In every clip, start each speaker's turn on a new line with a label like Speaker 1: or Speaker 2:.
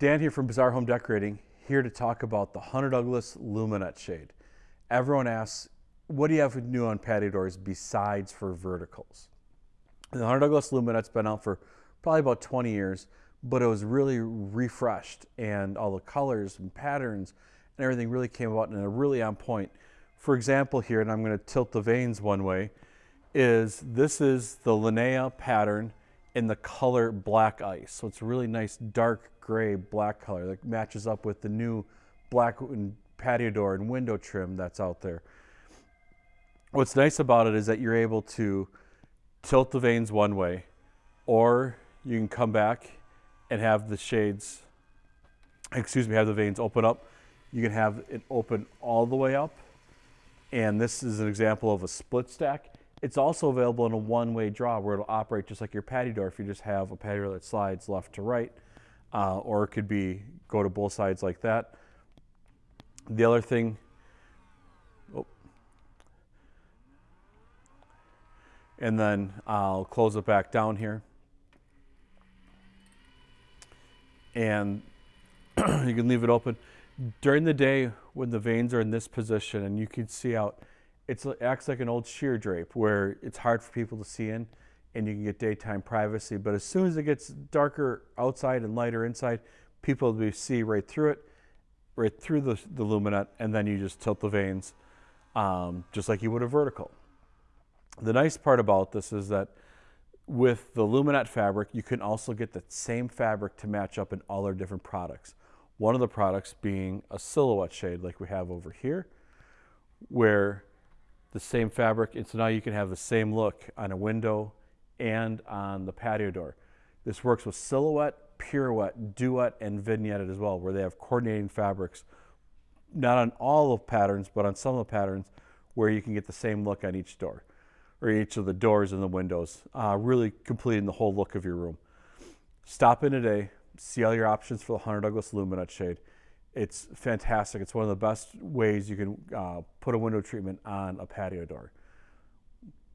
Speaker 1: Dan here from Bazaar Home Decorating, here to talk about the Hunter Douglas Luminette shade. Everyone asks, what do you have new on patio doors besides for verticals? The Hunter Douglas Luminette's been out for probably about 20 years, but it was really refreshed and all the colors and patterns and everything really came about and are really on point. For example here, and I'm going to tilt the vanes one way, is this is the Linnea pattern in the color black ice. So it's really nice dark gray black color that matches up with the new black patio door and window trim that's out there. What's nice about it is that you're able to tilt the vanes one way or you can come back and have the shades, excuse me, have the vanes open up. You can have it open all the way up. And this is an example of a split stack. It's also available in a one-way draw where it'll operate just like your patio door if you just have a patio that slides left to right, uh, or it could be go to both sides like that. The other thing, oh, and then I'll close it back down here. And you can leave it open. During the day when the vanes are in this position and you can see out, it acts like an old sheer drape where it's hard for people to see in and you can get daytime privacy. But as soon as it gets darker outside and lighter inside, people will see right through it, right through the, the and then you just tilt the vanes um, just like you would a vertical. The nice part about this is that with the luminette fabric, you can also get the same fabric to match up in all our different products. One of the products being a silhouette shade like we have over here, where the same fabric. And so now you can have the same look on a window and on the patio door. This works with silhouette, pirouette, duet, and vignette as well, where they have coordinating fabrics, not on all of patterns, but on some of the patterns where you can get the same look on each door or each of the doors and the windows, uh, really completing the whole look of your room. Stop in today, see all your options for the Hunter Douglas Luminette shade. It's fantastic. It's one of the best ways you can uh, put a window treatment on a patio door.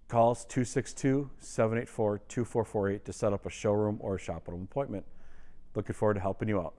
Speaker 1: Call us 262-784-2448 to set up a showroom or a shop appointment. Looking forward to helping you out.